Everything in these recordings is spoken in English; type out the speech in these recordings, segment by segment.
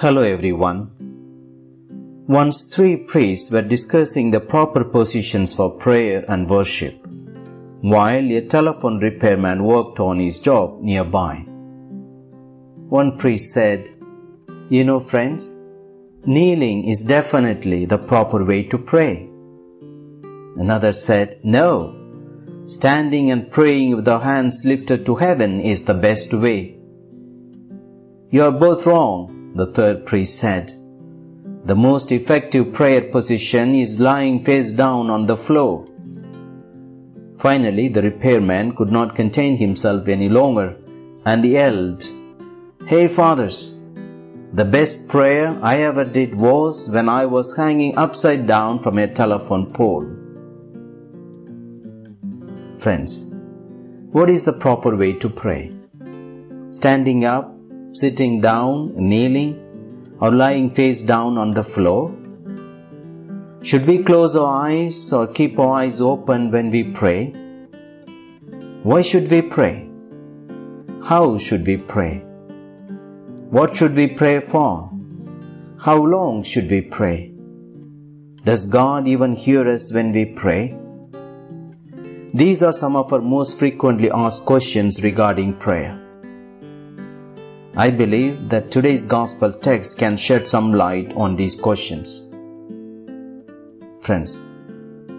Hello everyone. Once three priests were discussing the proper positions for prayer and worship, while a telephone repairman worked on his job nearby. One priest said, You know, friends, kneeling is definitely the proper way to pray. Another said, No, standing and praying with our hands lifted to heaven is the best way. You are both wrong, the third priest said. The most effective prayer position is lying face down on the floor. Finally, the repairman could not contain himself any longer and yelled, Hey, fathers! The best prayer I ever did was when I was hanging upside down from a telephone pole. Friends, what is the proper way to pray? Standing up, sitting down, kneeling, or lying face down on the floor? Should we close our eyes or keep our eyes open when we pray? Why should we pray? How should we pray? What should we pray for? How long should we pray? Does God even hear us when we pray? These are some of our most frequently asked questions regarding prayer. I believe that today's gospel text can shed some light on these questions. Friends,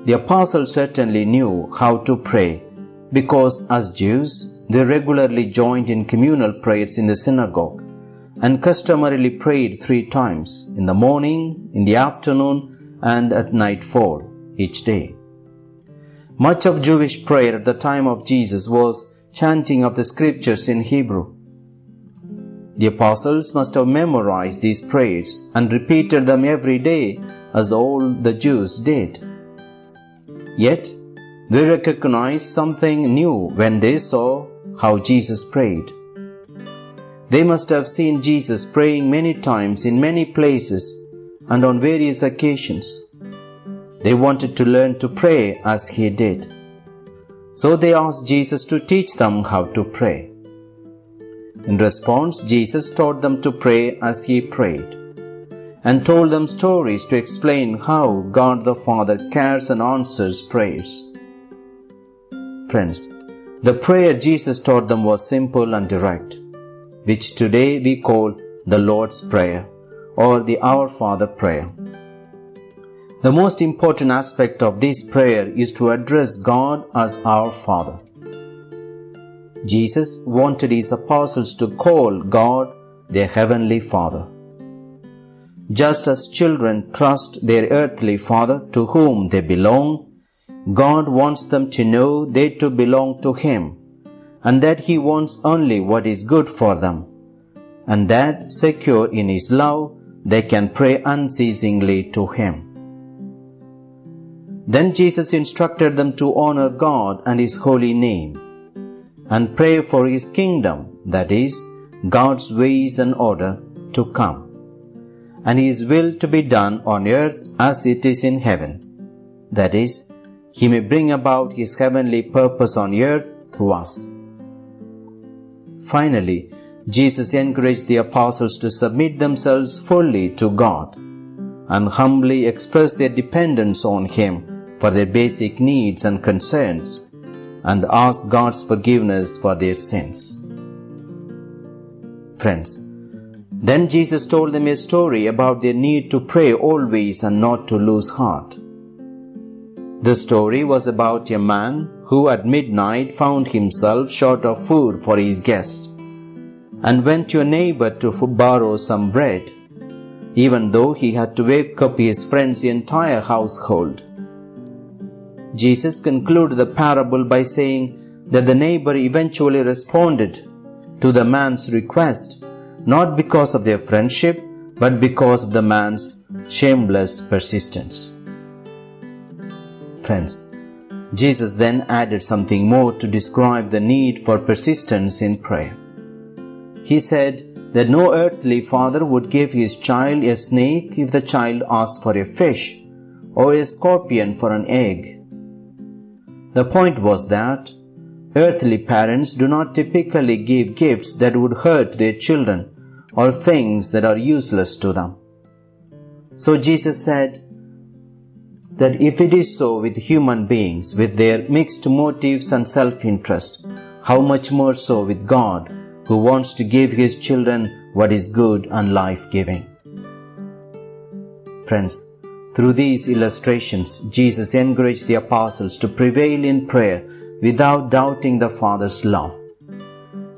the apostles certainly knew how to pray because as Jews, they regularly joined in communal prayers in the synagogue and customarily prayed three times in the morning, in the afternoon, and at nightfall each day. Much of Jewish prayer at the time of Jesus was chanting of the scriptures in Hebrew. The apostles must have memorized these prayers and repeated them every day as all the Jews did. Yet, they recognized something new when they saw how Jesus prayed. They must have seen Jesus praying many times in many places and on various occasions. They wanted to learn to pray as he did. So they asked Jesus to teach them how to pray. In response, Jesus taught them to pray as he prayed and told them stories to explain how God the Father cares and answers prayers. Friends, the prayer Jesus taught them was simple and direct, which today we call the Lord's Prayer or the Our Father prayer. The most important aspect of this prayer is to address God as our Father. Jesus wanted his apostles to call God their heavenly Father. Just as children trust their earthly father to whom they belong, God wants them to know they too belong to Him and that He wants only what is good for them, and that, secure in His love, they can pray unceasingly to Him. Then Jesus instructed them to honor God and His holy name and pray for His kingdom, that is, God's ways and order, to come, and His will to be done on earth as it is in heaven, that is, He may bring about His heavenly purpose on earth through us. Finally, Jesus encouraged the apostles to submit themselves fully to God and humbly express their dependence on Him for their basic needs and concerns and ask God's forgiveness for their sins. Friends, then Jesus told them a story about their need to pray always and not to lose heart. The story was about a man who at midnight found himself short of food for his guest and went to a neighbor to borrow some bread, even though he had to wake up his friend's entire household. Jesus concluded the parable by saying that the neighbor eventually responded to the man's request, not because of their friendship, but because of the man's shameless persistence. Friends, Jesus then added something more to describe the need for persistence in prayer. He said that no earthly father would give his child a snake if the child asked for a fish, or a scorpion for an egg. The point was that earthly parents do not typically give gifts that would hurt their children or things that are useless to them. So Jesus said that if it is so with human beings with their mixed motives and self-interest, how much more so with God who wants to give his children what is good and life-giving. Friends, through these illustrations, Jesus encouraged the apostles to prevail in prayer without doubting the Father's love.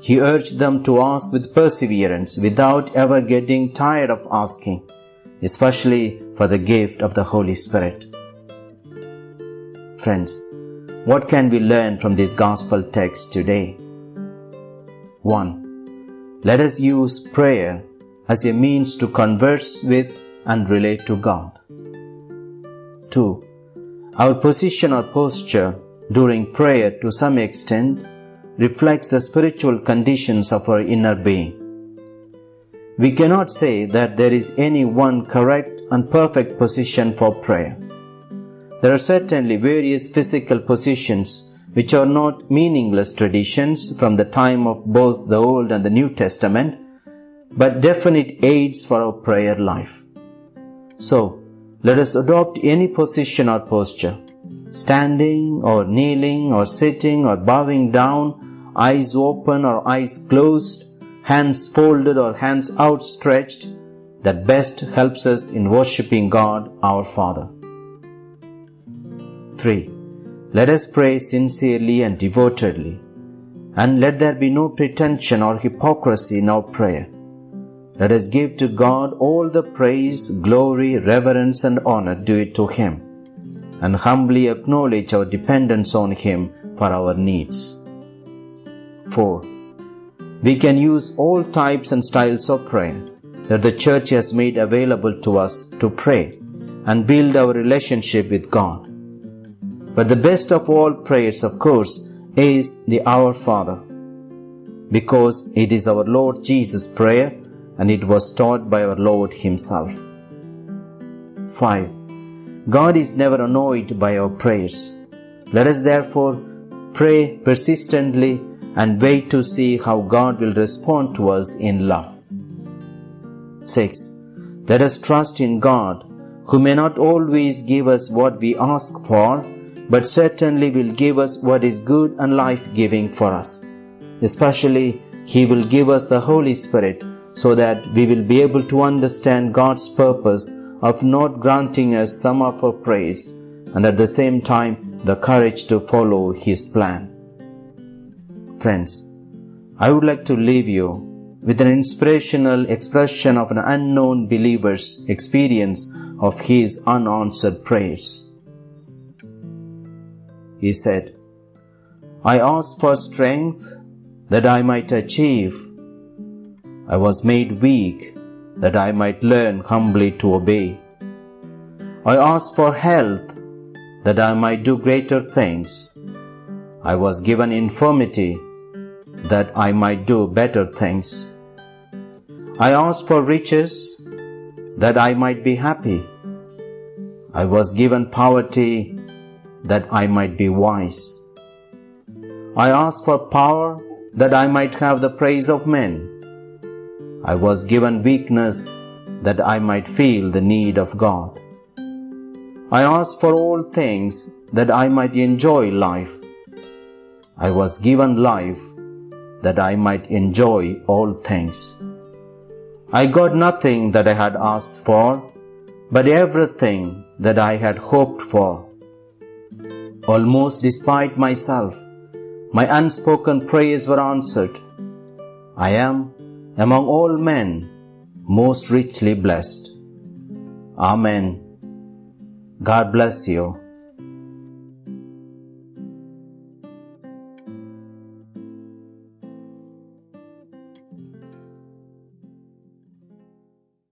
He urged them to ask with perseverance without ever getting tired of asking, especially for the gift of the Holy Spirit. Friends, what can we learn from this gospel text today? 1. Let us use prayer as a means to converse with and relate to God. 2. Our position or posture during prayer to some extent reflects the spiritual conditions of our inner being. We cannot say that there is any one correct and perfect position for prayer. There are certainly various physical positions which are not meaningless traditions from the time of both the Old and the New Testament, but definite aids for our prayer life. So, let us adopt any position or posture, standing or kneeling or sitting or bowing down eyes open or eyes closed, hands folded or hands outstretched, that best helps us in worshipping God our Father. 3. Let us pray sincerely and devotedly, and let there be no pretension or hypocrisy in our prayer. Let us give to God all the praise, glory, reverence, and honor due to Him, and humbly acknowledge our dependence on Him for our needs. 4. We can use all types and styles of prayer that the church has made available to us to pray and build our relationship with God. But the best of all prayers, of course, is the Our Father, because it is our Lord Jesus' prayer and it was taught by our Lord Himself. 5. God is never annoyed by our prayers. Let us therefore pray persistently and wait to see how God will respond to us in love. 6. Let us trust in God, who may not always give us what we ask for, but certainly will give us what is good and life giving for us. Especially, He will give us the Holy Spirit so that we will be able to understand God's purpose of not granting us some of our prayers and at the same time the courage to follow His plan. Friends, I would like to leave you with an inspirational expression of an unknown believer's experience of his unanswered prayers. He said, I asked for strength that I might achieve. I was made weak that I might learn humbly to obey. I asked for health that I might do greater things. I was given infirmity that I might do better things. I asked for riches that I might be happy. I was given poverty that I might be wise. I asked for power that I might have the praise of men. I was given weakness that I might feel the need of God. I asked for all things that I might enjoy life. I was given life that I might enjoy all things. I got nothing that I had asked for, but everything that I had hoped for. Almost despite myself, my unspoken prayers were answered. I am, among all men, most richly blessed. Amen. God bless you.